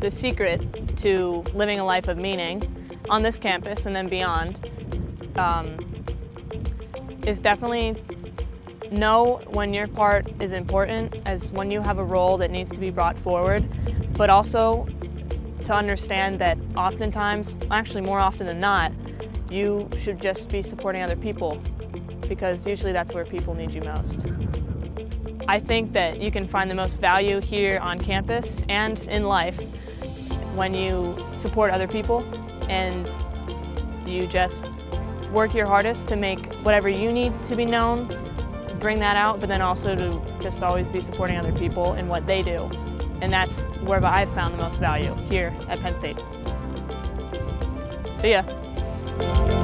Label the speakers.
Speaker 1: the secret to living a life of meaning on this campus and then beyond um, is definitely know when your part is important as when you have a role that needs to be brought forward, but also to understand that oftentimes, actually more often than not, you should just be supporting other people because usually that's where people need you most. I think that you can find the most value here on campus and in life when you support other people and you just work your hardest to make whatever you need to be known, bring that out, but then also to just always be supporting other people in what they do. And that's where I've found the most value here at Penn State. See ya.